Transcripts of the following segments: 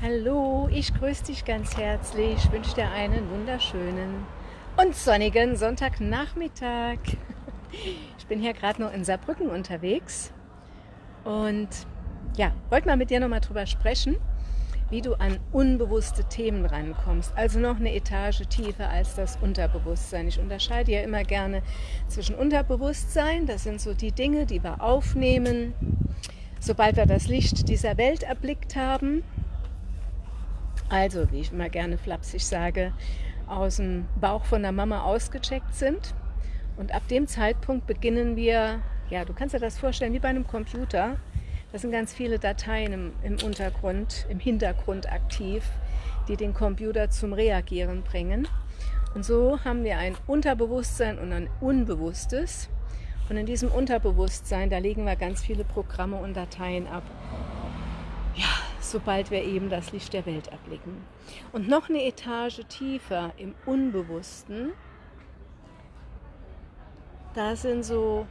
Hallo, ich grüße dich ganz herzlich. Ich wünsche dir einen wunderschönen und sonnigen Sonntagnachmittag. Ich bin hier gerade noch in Saarbrücken unterwegs und ja, wollte mal mit dir noch mal drüber sprechen, wie du an unbewusste Themen rankommst. Also noch eine Etage tiefer als das Unterbewusstsein. Ich unterscheide ja immer gerne zwischen Unterbewusstsein, das sind so die Dinge, die wir aufnehmen, sobald wir das Licht dieser Welt erblickt haben. Also, wie ich immer gerne flapsig sage, aus dem Bauch von der Mama ausgecheckt sind. Und ab dem Zeitpunkt beginnen wir, ja, du kannst dir das vorstellen wie bei einem Computer. Das sind ganz viele Dateien im, im Untergrund, im Hintergrund aktiv, die den Computer zum Reagieren bringen. Und so haben wir ein Unterbewusstsein und ein Unbewusstes. Und in diesem Unterbewusstsein, da legen wir ganz viele Programme und Dateien ab. Ja, sobald wir eben das Licht der Welt erblicken. Und noch eine Etage tiefer im Unbewussten, da sind so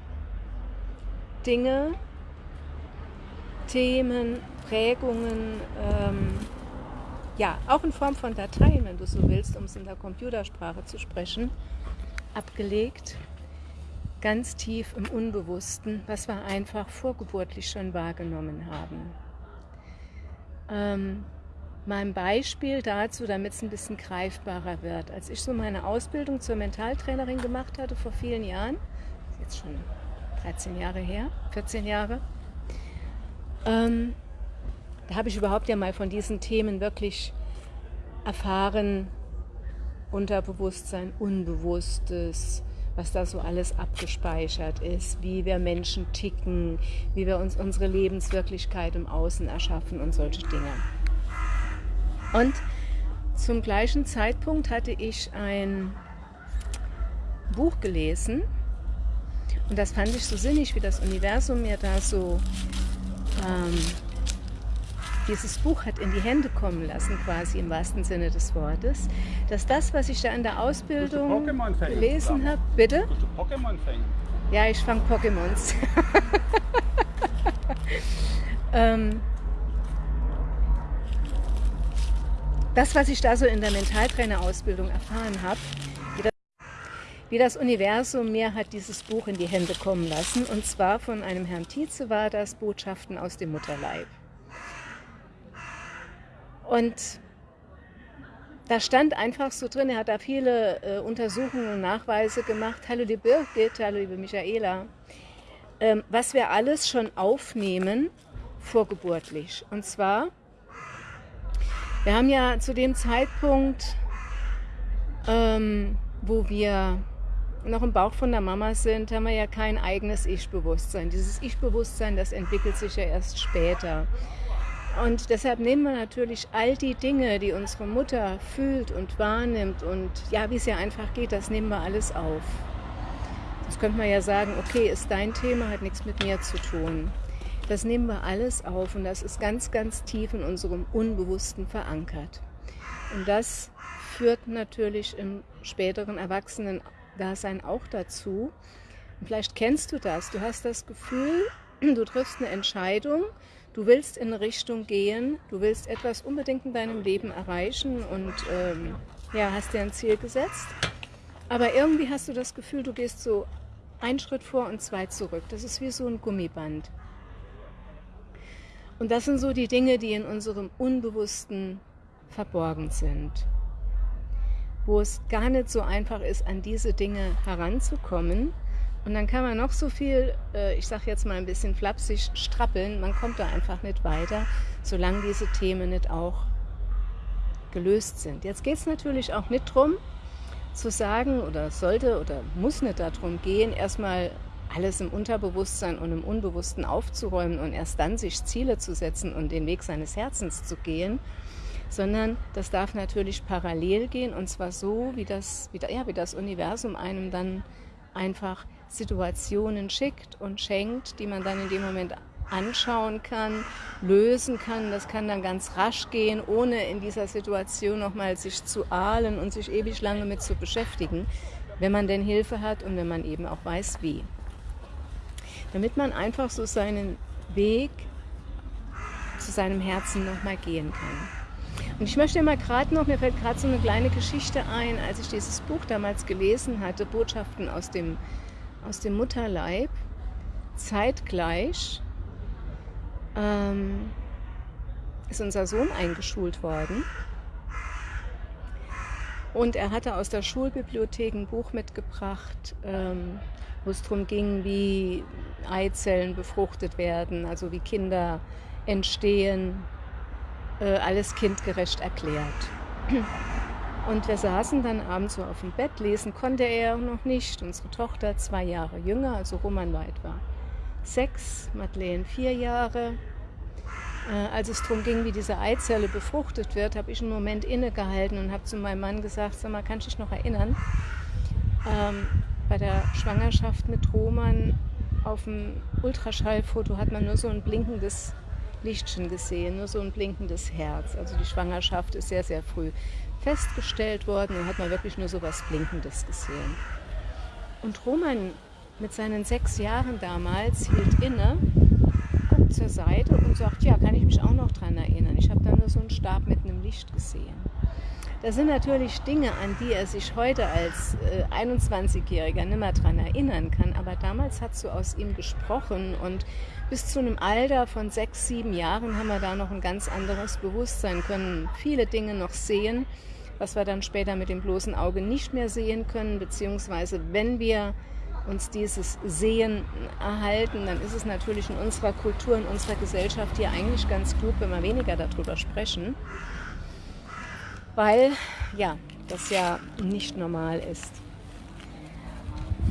Dinge, Themen, Prägungen, ähm, ja, auch in Form von Dateien, wenn du so willst, um es in der Computersprache zu sprechen, abgelegt, ganz tief im Unbewussten, was wir einfach vorgeburtlich schon wahrgenommen haben. Ähm, mal Beispiel dazu, damit es ein bisschen greifbarer wird. Als ich so meine Ausbildung zur Mentaltrainerin gemacht hatte vor vielen Jahren, jetzt schon 13 Jahre her, 14 Jahre, ähm, da habe ich überhaupt ja mal von diesen Themen wirklich erfahren, Unterbewusstsein, Unbewusstes, was da so alles abgespeichert ist, wie wir Menschen ticken, wie wir uns unsere Lebenswirklichkeit im Außen erschaffen und solche Dinge. Und zum gleichen Zeitpunkt hatte ich ein Buch gelesen und das fand ich so sinnig, wie das Universum mir da so ähm, dieses Buch hat in die Hände kommen lassen, quasi im wahrsten Sinne des Wortes, dass das, was ich da in der Ausbildung gelesen habe, bitte? Pokémon fängen? Ja, ich fange Pokémons. ähm, das, was ich da so in der Mentaltrainerausbildung erfahren habe, wie das, wie das Universum mir hat dieses Buch in die Hände kommen lassen, und zwar von einem Herrn Tietze war das Botschaften aus dem Mutterleib. Und da stand einfach so drin, er hat da viele äh, Untersuchungen und Nachweise gemacht. Hallo liebe Birgit, hallo liebe Michaela. Ähm, was wir alles schon aufnehmen, vorgeburtlich. Und zwar, wir haben ja zu dem Zeitpunkt, ähm, wo wir noch im Bauch von der Mama sind, haben wir ja kein eigenes Ich-Bewusstsein. Dieses Ich-Bewusstsein, das entwickelt sich ja erst später. Und deshalb nehmen wir natürlich all die Dinge, die unsere Mutter fühlt und wahrnimmt und ja, wie es ja einfach geht, das nehmen wir alles auf. Jetzt könnte man ja sagen, okay, ist dein Thema, hat nichts mit mir zu tun. Das nehmen wir alles auf und das ist ganz, ganz tief in unserem Unbewussten verankert. Und das führt natürlich im späteren Erwachsenen-Dasein auch dazu. Und vielleicht kennst du das. Du hast das Gefühl, du triffst eine Entscheidung du willst in eine Richtung gehen, du willst etwas unbedingt in deinem Leben erreichen und ähm, ja, hast dir ein Ziel gesetzt. Aber irgendwie hast du das Gefühl, du gehst so einen Schritt vor und zwei zurück. Das ist wie so ein Gummiband. Und das sind so die Dinge, die in unserem Unbewussten verborgen sind. Wo es gar nicht so einfach ist, an diese Dinge heranzukommen, und dann kann man noch so viel, äh, ich sage jetzt mal ein bisschen flapsig, strappeln. Man kommt da einfach nicht weiter, solange diese Themen nicht auch gelöst sind. Jetzt geht es natürlich auch nicht darum, zu sagen, oder sollte oder muss nicht darum gehen, erstmal alles im Unterbewusstsein und im Unbewussten aufzuräumen und erst dann sich Ziele zu setzen und den Weg seines Herzens zu gehen, sondern das darf natürlich parallel gehen und zwar so, wie das, wie, ja, wie das Universum einem dann einfach Situationen schickt und schenkt, die man dann in dem Moment anschauen kann, lösen kann. Das kann dann ganz rasch gehen, ohne in dieser Situation nochmal sich zu ahlen und sich ewig lange mit zu beschäftigen, wenn man denn Hilfe hat und wenn man eben auch weiß, wie. Damit man einfach so seinen Weg zu seinem Herzen nochmal gehen kann. Und ich möchte mal gerade noch, mir fällt gerade so eine kleine Geschichte ein, als ich dieses Buch damals gelesen hatte, Botschaften aus dem, aus dem Mutterleib, zeitgleich ähm, ist unser Sohn eingeschult worden. Und er hatte aus der Schulbibliothek ein Buch mitgebracht, ähm, wo es darum ging, wie Eizellen befruchtet werden, also wie Kinder entstehen, äh, alles kindgerecht erklärt. Und wir saßen dann abends so auf dem Bett, lesen konnte er noch nicht. Unsere Tochter zwei Jahre jünger, also Roman war etwa sechs, Madeleine vier Jahre. Äh, als es darum ging, wie diese Eizelle befruchtet wird, habe ich einen Moment innegehalten und habe zu meinem Mann gesagt, sag mal, kannst du dich noch erinnern? Ähm, bei der Schwangerschaft mit Roman auf dem Ultraschallfoto hat man nur so ein blinkendes Lichtchen gesehen, nur so ein blinkendes Herz. Also die Schwangerschaft ist sehr, sehr früh festgestellt worden und hat man wirklich nur so was Blinkendes gesehen. Und Roman mit seinen sechs Jahren damals hielt inne, guckt zur Seite und sagt, ja, kann ich mich auch noch daran erinnern. Ich habe da nur so einen Stab mit einem Licht gesehen. Das sind natürlich Dinge, an die er sich heute als äh, 21-Jähriger nicht mehr daran erinnern kann, aber damals hat so aus ihm gesprochen und bis zu einem Alter von sechs, sieben Jahren haben wir da noch ein ganz anderes Bewusstsein, können viele Dinge noch sehen, was wir dann später mit dem bloßen Auge nicht mehr sehen können, beziehungsweise wenn wir uns dieses Sehen erhalten, dann ist es natürlich in unserer Kultur, in unserer Gesellschaft hier eigentlich ganz klug, wenn wir weniger darüber sprechen weil ja, das ja nicht normal ist.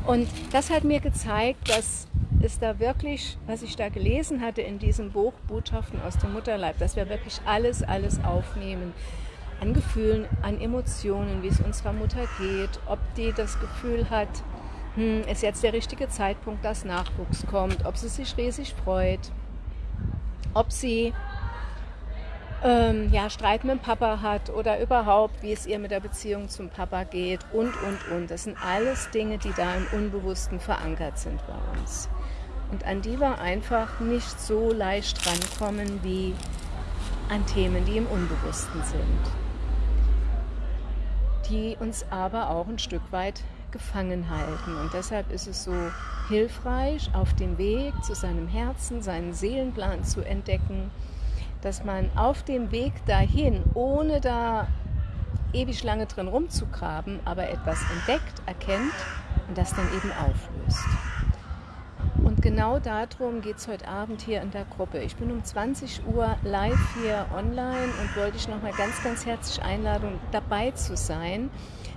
Und das hat mir gezeigt, dass es da wirklich, was ich da gelesen hatte in diesem Buch Botschaften aus dem Mutterleib, dass wir wirklich alles, alles aufnehmen. An Gefühlen, an Emotionen, wie es unserer Mutter geht, ob die das Gefühl hat, hm, ist jetzt der richtige Zeitpunkt, dass Nachwuchs kommt, ob sie sich riesig freut, ob sie ähm, ja, Streit mit dem Papa hat oder überhaupt, wie es ihr mit der Beziehung zum Papa geht und, und, und. Das sind alles Dinge, die da im Unbewussten verankert sind bei uns. Und an die wir einfach nicht so leicht rankommen wie an Themen, die im Unbewussten sind. Die uns aber auch ein Stück weit gefangen halten. Und deshalb ist es so hilfreich, auf dem Weg zu seinem Herzen, seinen Seelenplan zu entdecken dass man auf dem Weg dahin, ohne da ewig lange drin rumzugraben, aber etwas entdeckt, erkennt und das dann eben auflöst. Und genau darum geht es heute Abend hier in der Gruppe. Ich bin um 20 Uhr live hier online und wollte dich nochmal ganz, ganz herzlich einladen, dabei zu sein.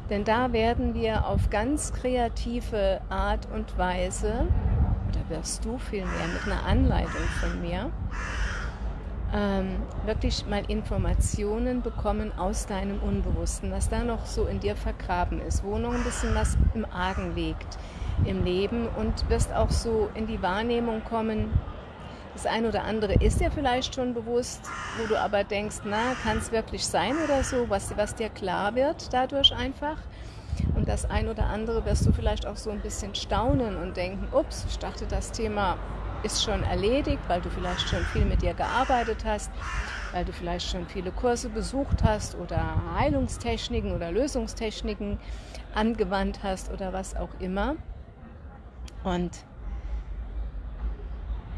Denn da werden wir auf ganz kreative Art und Weise, oder wirst du vielmehr mit einer Anleitung von mir, ähm, wirklich mal Informationen bekommen aus deinem Unbewussten, was da noch so in dir vergraben ist, wo noch ein bisschen was im Argen liegt im Leben und wirst auch so in die Wahrnehmung kommen, das eine oder andere ist dir vielleicht schon bewusst, wo du aber denkst, na, kann es wirklich sein oder so, was, was dir klar wird dadurch einfach. Und das ein oder andere wirst du vielleicht auch so ein bisschen staunen und denken, ups, ich dachte, das Thema ist schon erledigt, weil du vielleicht schon viel mit dir gearbeitet hast, weil du vielleicht schon viele Kurse besucht hast oder Heilungstechniken oder Lösungstechniken angewandt hast oder was auch immer. Und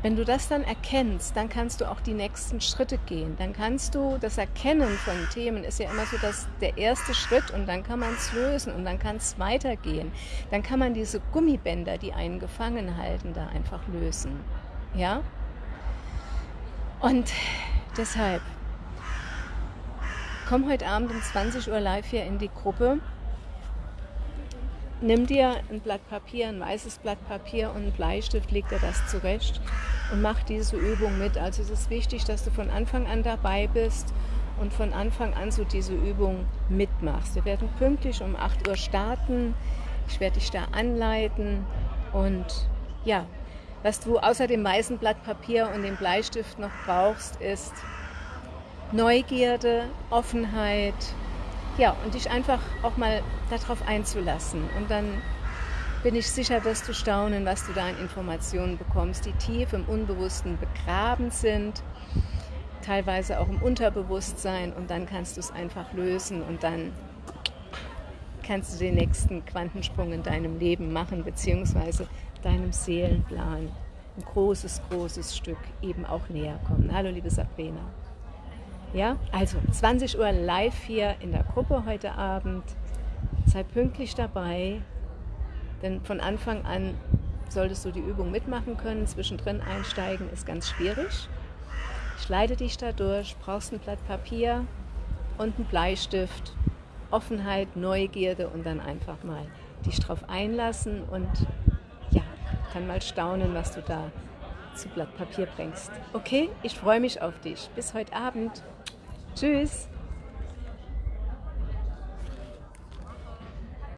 wenn du das dann erkennst, dann kannst du auch die nächsten Schritte gehen. Dann kannst du das Erkennen von Themen ist ja immer so dass der erste Schritt und dann kann man es lösen und dann kann es weitergehen. Dann kann man diese Gummibänder, die einen gefangen halten, da einfach lösen. Ja? Und deshalb komm heute Abend um 20 Uhr live hier in die Gruppe nimm dir ein Blatt Papier, ein weißes Blatt Papier und einen Bleistift, leg dir das zurecht und mach diese Übung mit. Also es ist wichtig, dass du von Anfang an dabei bist und von Anfang an so diese Übung mitmachst. Wir werden pünktlich um 8 Uhr starten. Ich werde dich da anleiten und ja, was du außer dem weißen Blatt Papier und dem Bleistift noch brauchst, ist Neugierde, Offenheit, ja, und dich einfach auch mal darauf einzulassen. Und dann bin ich sicher, dass du staunen, was du da an Informationen bekommst, die tief im Unbewussten begraben sind. teilweise auch im Unterbewusstsein und dann kannst du es einfach lösen und dann kannst du den nächsten Quantensprung in deinem Leben machen, beziehungsweise deinem Seelenplan ein großes, großes Stück eben auch näher kommen. Hallo, liebe Sabrina. Ja, also 20 Uhr live hier in der Gruppe heute Abend. Sei pünktlich dabei, denn von Anfang an solltest du die Übung mitmachen können. Zwischendrin einsteigen ist ganz schwierig. Ich leite dich da durch, brauchst ein Blatt Papier und einen Bleistift, Offenheit, Neugierde und dann einfach mal dich drauf einlassen und ja, kann mal staunen, was du da zu Blatt Papier bringst. Okay, ich freue mich auf dich. Bis heute Abend. Tschüss.